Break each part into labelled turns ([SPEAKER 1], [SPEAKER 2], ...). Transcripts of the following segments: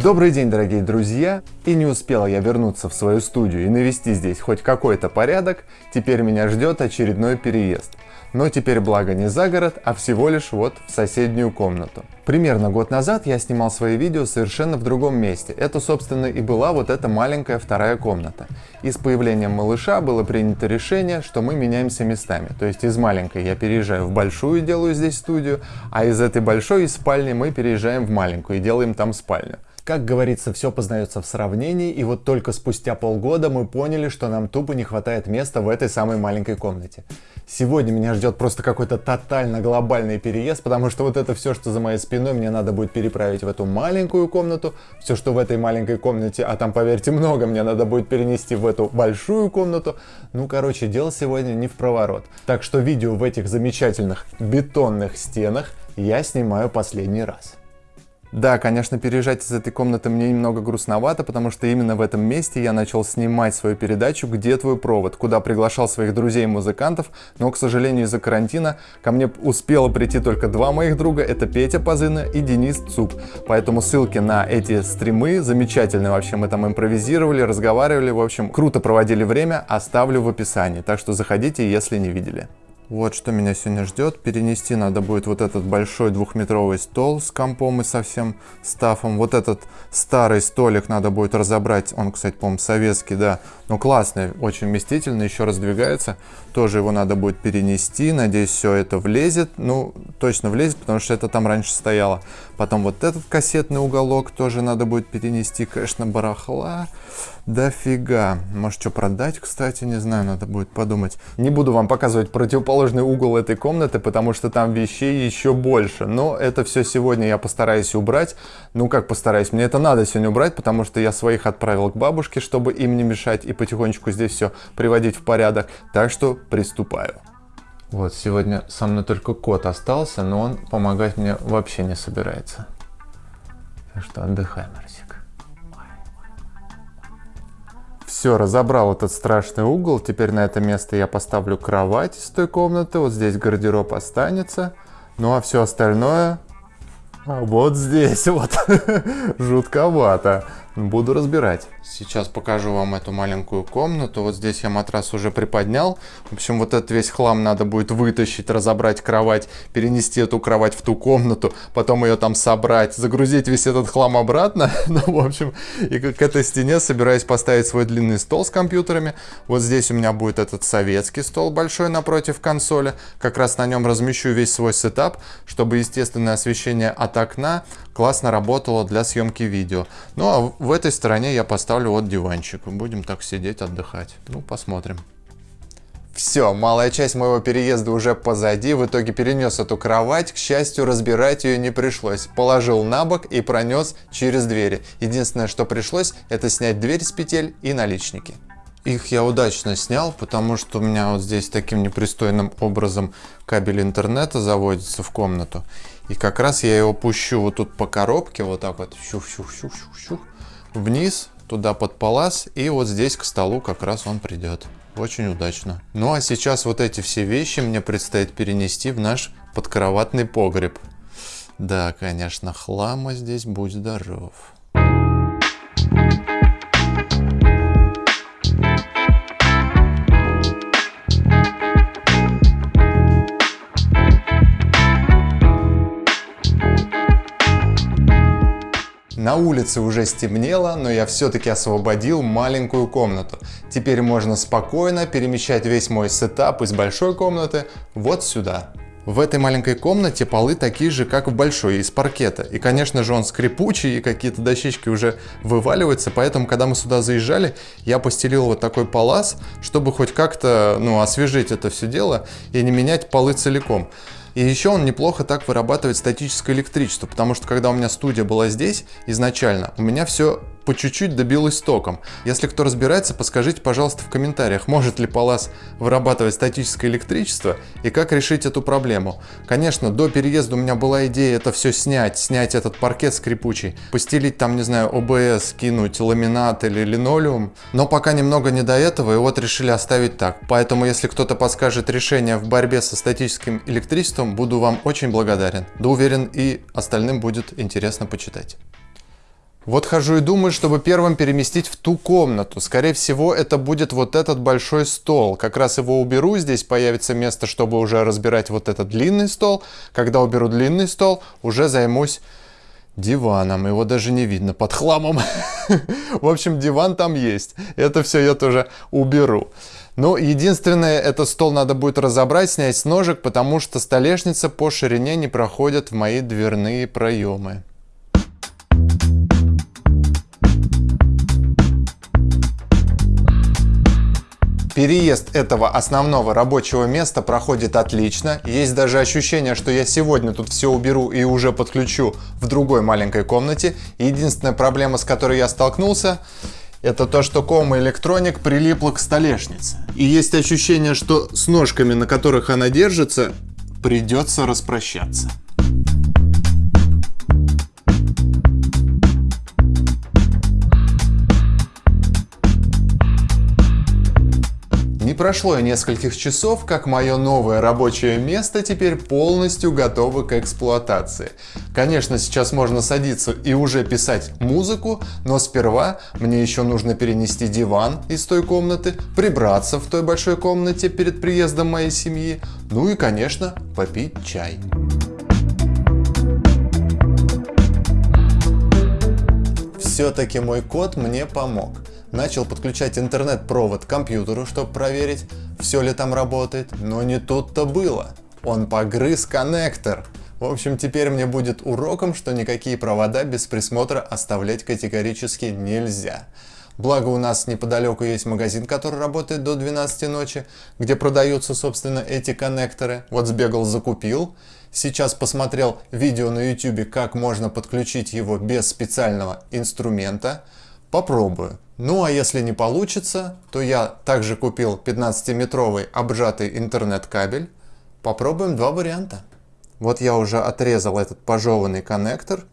[SPEAKER 1] Добрый день, дорогие друзья! И не успела я вернуться в свою студию и навести здесь хоть какой-то порядок, теперь меня ждет очередной переезд. Но теперь благо не за город, а всего лишь вот в соседнюю комнату. Примерно год назад я снимал свои видео совершенно в другом месте. Это, собственно, и была вот эта маленькая вторая комната. И с появлением малыша было принято решение, что мы меняемся местами. То есть из маленькой я переезжаю в большую, делаю здесь студию, а из этой большой, из спальни мы переезжаем в маленькую и делаем там спальню. Как говорится, все познается в сравнении, и вот только спустя полгода мы поняли, что нам тупо не хватает места в этой самой маленькой комнате. Сегодня меня ждет просто какой-то тотально глобальный переезд, потому что вот это все, что за моей спиной, мне надо будет переправить в эту маленькую комнату, все, что в этой маленькой комнате, а там, поверьте, много, мне надо будет перенести в эту большую комнату. Ну, короче, дело сегодня не в проворот. Так что видео в этих замечательных бетонных стенах я снимаю последний раз. Да, конечно, переезжать из этой комнаты мне немного грустновато, потому что именно в этом месте я начал снимать свою передачу «Где твой провод?», куда приглашал своих друзей-музыкантов, но, к сожалению, из-за карантина ко мне успело прийти только два моих друга, это Петя Позына и Денис Цуп. Поэтому ссылки на эти стримы замечательные вообще, мы там импровизировали, разговаривали, в общем, круто проводили время, оставлю в описании, так что заходите, если не видели. Вот что меня сегодня ждет. Перенести надо будет вот этот большой двухметровый стол с компом и со всем стафом. Вот этот старый столик надо будет разобрать. Он, кстати, по-моему, советский, да. Но классный, очень вместительный, еще раздвигается. Тоже его надо будет перенести. Надеюсь, все это влезет. Ну, точно влезет, потому что это там раньше стояло. Потом вот этот кассетный уголок тоже надо будет перенести. Конечно, барахла дофига. Может, что продать, кстати, не знаю, надо будет подумать. Не буду вам показывать противоположный угол этой комнаты, потому что там вещей еще больше. Но это все сегодня я постараюсь убрать. Ну, как постараюсь? Мне это надо сегодня убрать, потому что я своих отправил к бабушке, чтобы им не мешать и потихонечку здесь все приводить в порядок. Так что приступаю. Вот, сегодня со мной только кот остался, но он помогать мне вообще не собирается. Так что отдыхаем, Арсик. Все, разобрал этот страшный угол. Теперь на это место я поставлю кровать из той комнаты. Вот здесь гардероб останется. Ну а все остальное а вот здесь вот жутковато. Буду разбирать. Сейчас покажу вам эту маленькую комнату. Вот здесь я матрас уже приподнял. В общем, вот этот весь хлам надо будет вытащить, разобрать кровать, перенести эту кровать в ту комнату, потом ее там собрать, загрузить весь этот хлам обратно. ну, в общем, и к этой стене собираюсь поставить свой длинный стол с компьютерами. Вот здесь у меня будет этот советский стол большой напротив консоли. Как раз на нем размещу весь свой сетап, чтобы естественное освещение от окна классно работало для съемки видео. Ну а в этой стороне я поставлю вот диванчик. Будем так сидеть, отдыхать. Ну, посмотрим. Все, малая часть моего переезда уже позади, в итоге перенес эту кровать, к счастью, разбирать ее не пришлось. Положил на бок и пронес через двери. Единственное, что пришлось, это снять дверь с петель и наличники. Их я удачно снял, потому что у меня вот здесь таким непристойным образом кабель интернета заводится в комнату. И как раз я его пущу вот тут по коробке, вот так вот, щух-щух-щух-щух, вниз, туда под палас, и вот здесь к столу как раз он придет. Очень удачно. Ну а сейчас вот эти все вещи мне предстоит перенести в наш подкроватный погреб. Да, конечно, хлама здесь, будь здоров. На улице уже стемнело, но я все-таки освободил маленькую комнату. Теперь можно спокойно перемещать весь мой сетап из большой комнаты вот сюда. В этой маленькой комнате полы такие же, как в большой, из паркета. И, конечно же, он скрипучий, и какие-то дощечки уже вываливаются, поэтому, когда мы сюда заезжали, я постелил вот такой палас, чтобы хоть как-то, ну, освежить это все дело и не менять полы целиком. И еще он неплохо так вырабатывает статическое электричество, потому что когда у меня студия была здесь изначально, у меня все по чуть-чуть добилась током. Если кто разбирается, подскажите, пожалуйста, в комментариях, может ли Палас вырабатывать статическое электричество и как решить эту проблему. Конечно, до переезда у меня была идея это все снять, снять этот паркет скрипучий, постелить там, не знаю, ОБС, кинуть ламинат или линолеум, но пока немного не до этого, и вот решили оставить так. Поэтому, если кто-то подскажет решение в борьбе со статическим электричеством, буду вам очень благодарен. Да уверен, и остальным будет интересно почитать. Вот хожу и думаю, чтобы первым переместить в ту комнату. Скорее всего, это будет вот этот большой стол. Как раз его уберу, здесь появится место, чтобы уже разбирать вот этот длинный стол. Когда уберу длинный стол, уже займусь диваном. Его даже не видно под хламом. В общем, диван там есть. Это все я тоже уберу. Но единственное, этот стол надо будет разобрать, снять с ножек, потому что столешница по ширине не проходит в мои дверные проемы. Переезд этого основного рабочего места проходит отлично. Есть даже ощущение, что я сегодня тут все уберу и уже подключу в другой маленькой комнате. Единственная проблема, с которой я столкнулся, это то, что кома электроник прилипла к столешнице. И есть ощущение, что с ножками, на которых она держится, придется распрощаться. Прошло и нескольких часов, как мое новое рабочее место теперь полностью готово к эксплуатации. Конечно, сейчас можно садиться и уже писать музыку, но сперва мне еще нужно перенести диван из той комнаты, прибраться в той большой комнате перед приездом моей семьи, ну и, конечно, попить чай. Все-таки мой кот мне помог начал подключать интернет-провод к компьютеру, чтобы проверить, все ли там работает, но не тут-то было. Он погрыз коннектор. В общем, теперь мне будет уроком, что никакие провода без присмотра оставлять категорически нельзя. Благо у нас неподалеку есть магазин, который работает до 12 ночи, где продаются, собственно, эти коннекторы. Вот сбегал, закупил. Сейчас посмотрел видео на YouTube, как можно подключить его без специального инструмента. Попробую. Ну а если не получится, то я также купил 15-метровый обжатый интернет-кабель. Попробуем два варианта. Вот я уже отрезал этот пожеванный коннектор,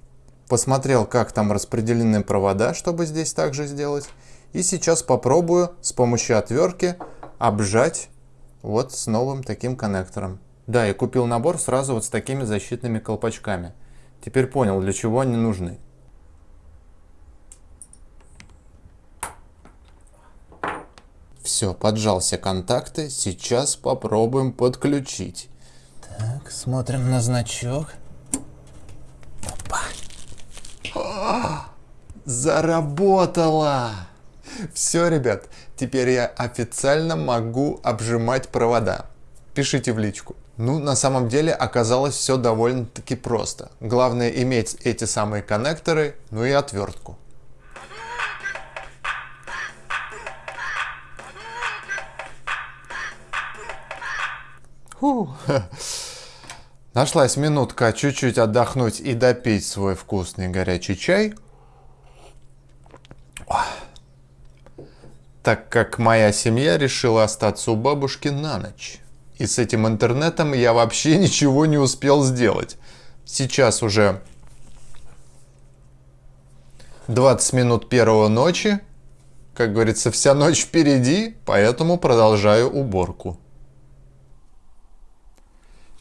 [SPEAKER 1] посмотрел, как там распределены провода, чтобы здесь также сделать. И сейчас попробую с помощью отвертки обжать вот с новым таким коннектором. Да, и купил набор сразу вот с такими защитными колпачками. Теперь понял, для чего они нужны. Все, поджал все контакты. Сейчас попробуем подключить. Так, смотрим на значок. Опа. О, заработало! Все, ребят, теперь я официально могу обжимать провода. Пишите в личку. Ну, на самом деле оказалось все довольно-таки просто. Главное иметь эти самые коннекторы, ну и отвертку. Фу. Нашлась минутка чуть-чуть отдохнуть и допить свой вкусный горячий чай. Так как моя семья решила остаться у бабушки на ночь. И с этим интернетом я вообще ничего не успел сделать. Сейчас уже 20 минут первого ночи. Как говорится, вся ночь впереди, поэтому продолжаю уборку.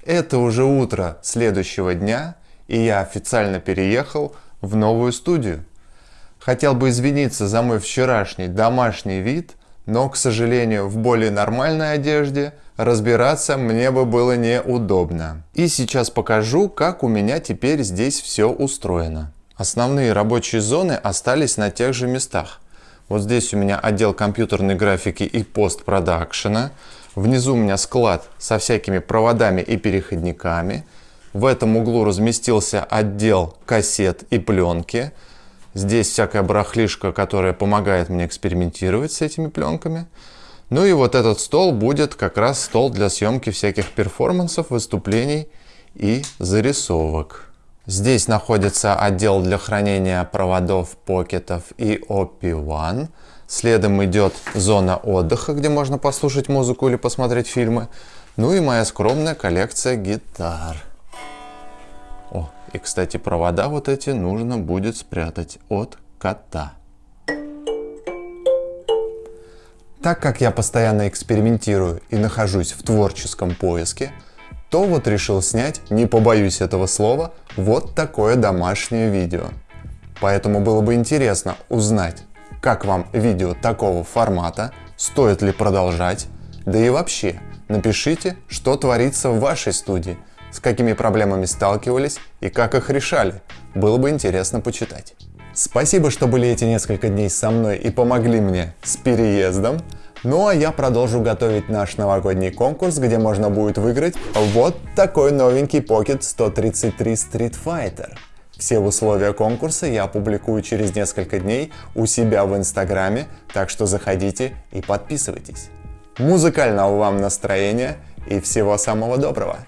[SPEAKER 1] Это уже утро следующего дня, и я официально переехал в новую студию. Хотел бы извиниться за мой вчерашний домашний вид, но, к сожалению, в более нормальной одежде разбираться мне бы было неудобно. И сейчас покажу, как у меня теперь здесь все устроено. Основные рабочие зоны остались на тех же местах. Вот здесь у меня отдел компьютерной графики и постпродакшена. Внизу у меня склад со всякими проводами и переходниками. В этом углу разместился отдел кассет и пленки. Здесь всякая барахлишка, которая помогает мне экспериментировать с этими пленками. Ну и вот этот стол будет как раз стол для съемки всяких перформансов, выступлений и зарисовок. Здесь находится отдел для хранения проводов, покетов и OP1. Следом идет зона отдыха, где можно послушать музыку или посмотреть фильмы. Ну и моя скромная коллекция гитар. О, и кстати, провода вот эти нужно будет спрятать от кота. Так как я постоянно экспериментирую и нахожусь в творческом поиске, то вот решил снять, не побоюсь этого слова, вот такое домашнее видео. Поэтому было бы интересно узнать, как вам видео такого формата, стоит ли продолжать, да и вообще, напишите, что творится в вашей студии, с какими проблемами сталкивались и как их решали. Было бы интересно почитать. Спасибо, что были эти несколько дней со мной и помогли мне с переездом. Ну а я продолжу готовить наш новогодний конкурс, где можно будет выиграть вот такой новенький Pocket 133 Street Fighter. Все условия конкурса я опубликую через несколько дней у себя в инстаграме, так что заходите и подписывайтесь. Музыкального вам настроения и всего самого доброго!